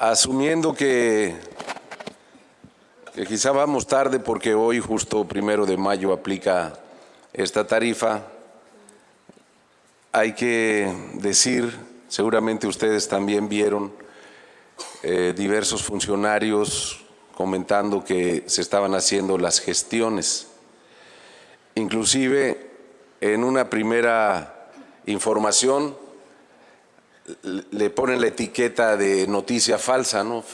asumiendo que, quizá vamos tarde porque hoy justo primero de mayo aplica esta tarifa, hay que decir, seguramente ustedes también vieron eh, diversos funcionarios comentando que se estaban haciendo las gestiones. Inclusive en una primera información le ponen la etiqueta de noticia falsa, ¿no?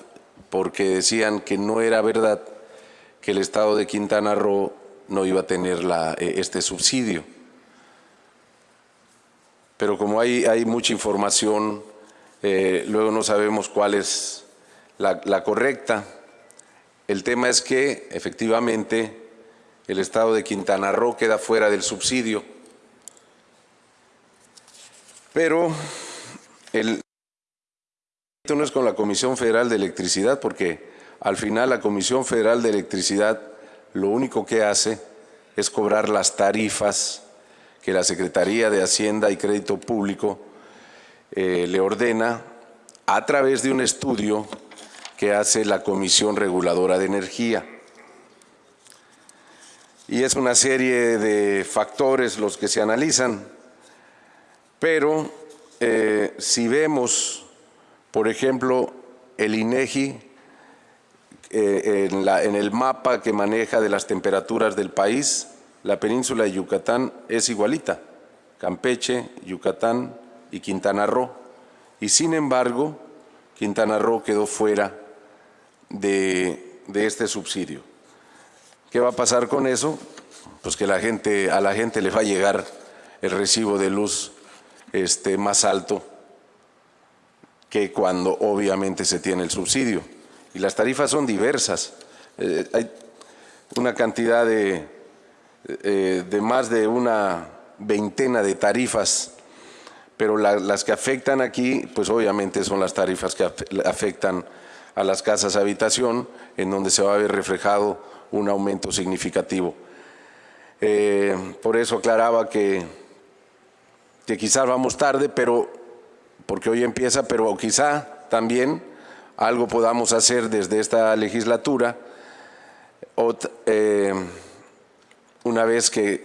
porque decían que no era verdad que el Estado de Quintana Roo no iba a tener eh, este subsidio. Pero como hay, hay mucha información, eh, luego no sabemos cuál es la, la correcta. El tema es que, efectivamente, el Estado de Quintana Roo queda fuera del subsidio. Pero el no es con la Comisión Federal de Electricidad, porque al final la Comisión Federal de Electricidad lo único que hace es cobrar las tarifas que la Secretaría de Hacienda y Crédito Público eh, le ordena a través de un estudio que hace la Comisión Reguladora de Energía. Y es una serie de factores los que se analizan, pero eh, si vemos, por ejemplo, el INEGI eh, en, el mapa que maneja de las temperaturas del país, la península de Yucatán es igualita, Campeche, Yucatán y Quintana Roo. Y sin embargo, Quintana Roo quedó fuera de, de este subsidio. ¿Qué va a pasar con eso? Pues que la gente, a la gente le va a llegar el recibo de luz este, más alto que cuando obviamente se tiene el subsidio. Y las tarifas son diversas. Eh, hay una cantidad de, eh, de más de una veintena de tarifas, pero las que afectan aquí, pues obviamente son las tarifas que afectan a las casas habitación, en donde se va a ver reflejado un aumento significativo. Eh, por eso aclaraba que que quizás vamos tarde, pero porque hoy empieza, pero quizá también algo podamos hacer desde esta legislatura, eh, una vez que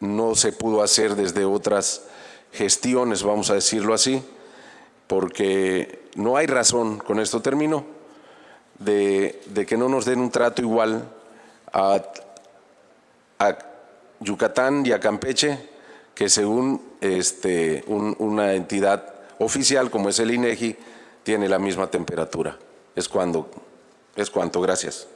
no se pudo hacer desde otras gestiones, vamos a decirlo así, porque no hay razón, con esto termino, de, que no nos den un trato igual a, a Yucatán y a Campeche que según este, una entidad oficial como es el INEGI, tiene la misma temperatura. Es cuando, es cuanto. Gracias.